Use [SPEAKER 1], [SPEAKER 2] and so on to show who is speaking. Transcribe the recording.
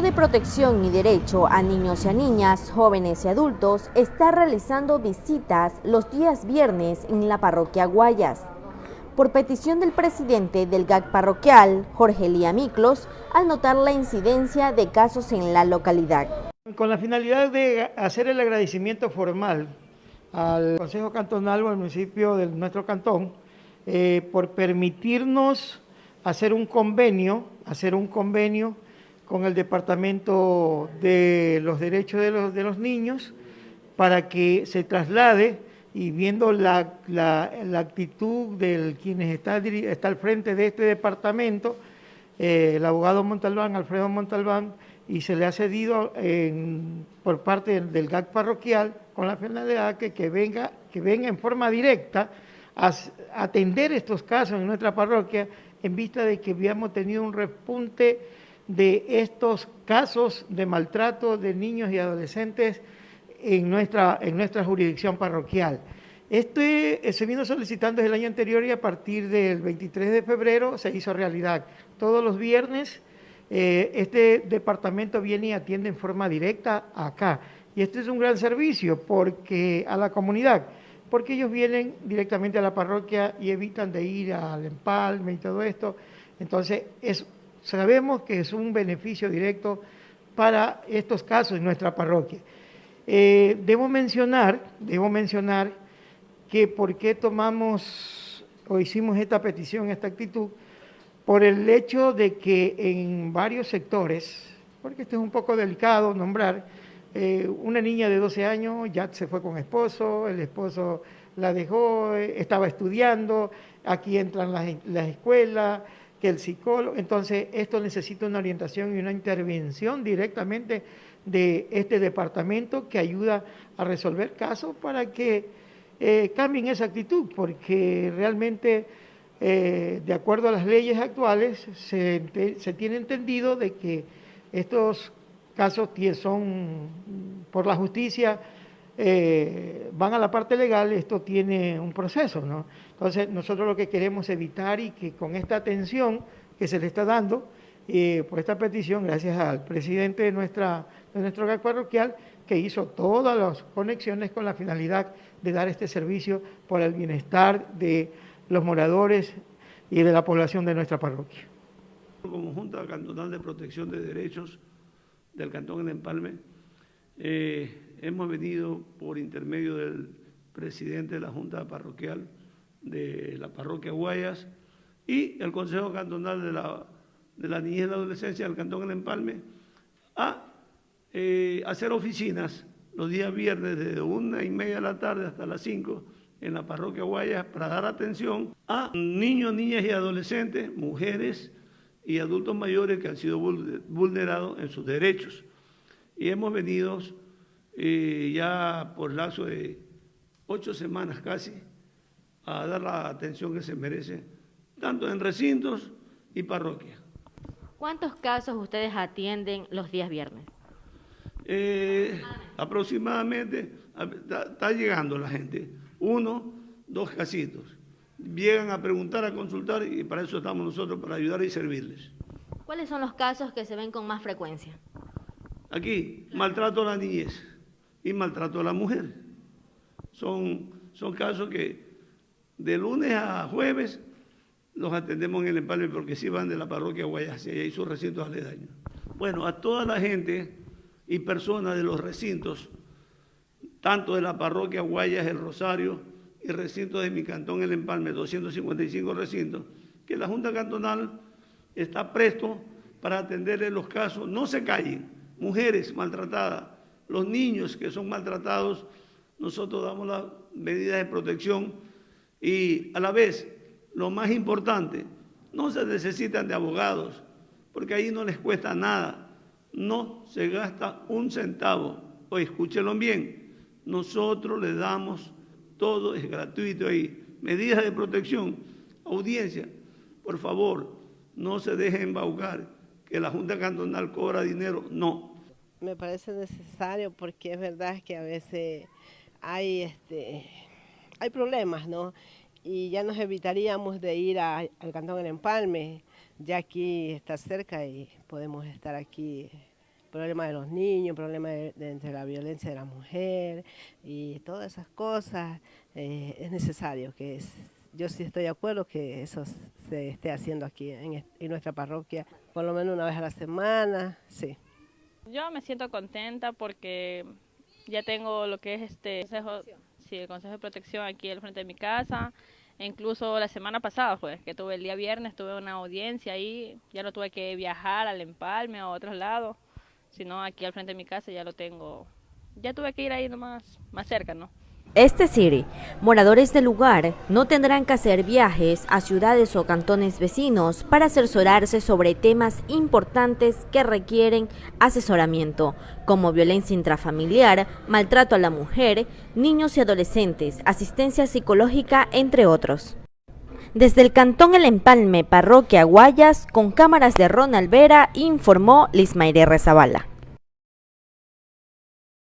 [SPEAKER 1] De Protección y Derecho a Niños y a Niñas, Jóvenes y Adultos está realizando visitas los días viernes en la parroquia Guayas. Por petición del presidente del GAC parroquial, Jorge Lía Miclos, al notar la incidencia de casos en la localidad.
[SPEAKER 2] Con la finalidad de hacer el agradecimiento formal al Consejo Cantonal o al municipio de nuestro cantón eh, por permitirnos hacer un convenio, hacer un convenio con el Departamento de los Derechos de los, de los Niños para que se traslade y viendo la, actitud de quienes está, está al frente de este departamento, eh, el abogado Montalbán, Alfredo Montalbán, y se le ha cedido por parte del, GAC parroquial con la finalidad que, que, venga, que venga en forma directa a atender estos casos en nuestra parroquia en vista de que habíamos tenido un repunte de estos casos de maltrato de niños y adolescentes en nuestra, en nuestra jurisdicción parroquial. Este eh, se vino solicitando desde el año anterior y a partir del 23 de febrero se hizo realidad. Todos los viernes eh, este departamento viene y atiende en forma directa acá. Y este es un gran servicio porque a la comunidad, porque ellos vienen directamente a la parroquia y evitan de ir al empalme y todo esto. Entonces es sabemos que es un beneficio directo para estos casos en nuestra parroquia. Eh, debo mencionar, debo mencionar que por qué tomamos o hicimos esta petición, esta actitud, por el hecho de que en varios sectores, porque esto es un poco delicado nombrar, eh, una niña de 12 años ya se fue con esposo, el esposo la dejó, eh, estaba estudiando, aquí entran las, las escuelas, que el psicólogo, entonces esto necesita una orientación y una intervención directamente de este departamento que ayuda a resolver casos para que eh, cambien esa actitud, porque realmente, eh, de acuerdo a las leyes actuales, se, tiene entendido de que estos casos son por la justicia eh, van a la parte legal, esto tiene un proceso, ¿no? Entonces, nosotros lo que queremos evitar y que con esta atención que se le está dando, eh, por esta petición, gracias al presidente de, nuestra, de nuestro GAC parroquial, que hizo todas las conexiones con la finalidad de dar este servicio por el bienestar de los moradores y de la población de nuestra parroquia.
[SPEAKER 3] Como Junta Cantonal de Protección de Derechos del Cantón de Empalme, eh, hemos venido por intermedio del presidente de la Junta Parroquial de la Parroquia Guayas y el Consejo Cantonal de la, de la Niñez y la Adolescencia del Cantón El Empalme a eh, hacer oficinas los días viernes desde una y media de la tarde hasta las cinco en la Parroquia Guayas para dar atención a niños, niñas y adolescentes, mujeres y adultos mayores que han sido vulnerados en sus derechos. Y hemos venido eh, ya por lazo de ocho semanas casi, a dar la atención que se merece, tanto en recintos y parroquias.
[SPEAKER 1] ¿Cuántos casos ustedes atienden los días viernes?
[SPEAKER 3] Eh, aproximadamente, está llegando la gente, uno, dos casitos. Llegan a preguntar, a consultar y para eso estamos nosotros, para ayudar y servirles.
[SPEAKER 1] ¿Cuáles son los casos que se ven con más frecuencia?
[SPEAKER 3] Aquí, maltrato a la niñez y maltrato a la mujer. Son, son casos que de lunes a jueves los atendemos en el empalme porque sí van de la parroquia Guayas y sus recintos aledaños. Bueno, a toda la gente y personas de los recintos, tanto de la parroquia Guayas, el Rosario y recintos de mi cantón, el Empalme, 255 recintos, que la Junta Cantonal está presto para atenderle los casos. No se callen, mujeres maltratadas, los niños que son maltratados, nosotros damos las medidas de protección y a la vez, lo más importante, no se necesitan de abogados, porque ahí no les cuesta nada, no se gasta un centavo. O escúchenlo bien, nosotros les damos todo, es gratuito ahí. Medidas de protección, audiencia, por favor, no se dejen embaucar que la Junta Cantonal cobra dinero, no,
[SPEAKER 4] me parece necesario porque es verdad que a veces hay, este, hay problemas, ¿no? Y ya nos evitaríamos de ir al Cantón del Empalme, ya aquí está cerca y podemos estar aquí problema de los niños, problema de, la violencia de la mujer y todas esas cosas, eh, es necesario que yo sí estoy de acuerdo que eso se esté haciendo aquí en, nuestra parroquia, por lo menos una vez a la semana, sí.
[SPEAKER 5] Yo me siento contenta porque ya tengo lo que es este consejo, sí, el consejo de protección aquí al frente de mi casa. E incluso la semana pasada, pues, que tuve el día viernes, tuve una audiencia ahí, ya no tuve que viajar al empalme o a otros lados, sino aquí al frente de mi casa ya lo tengo, ya tuve que ir ahí nomás, más cerca, ¿no?
[SPEAKER 1] Es decir, moradores del lugar no tendrán que hacer viajes a ciudades o cantones vecinos para asesorarse sobre temas importantes que requieren asesoramiento, como violencia intrafamiliar, maltrato a la mujer, niños y adolescentes, asistencia psicológica, entre otros. Desde el Cantón El Empalme, Parroquia Guayas, con cámaras de Ronald Vera, informó Lismaire Rezabala.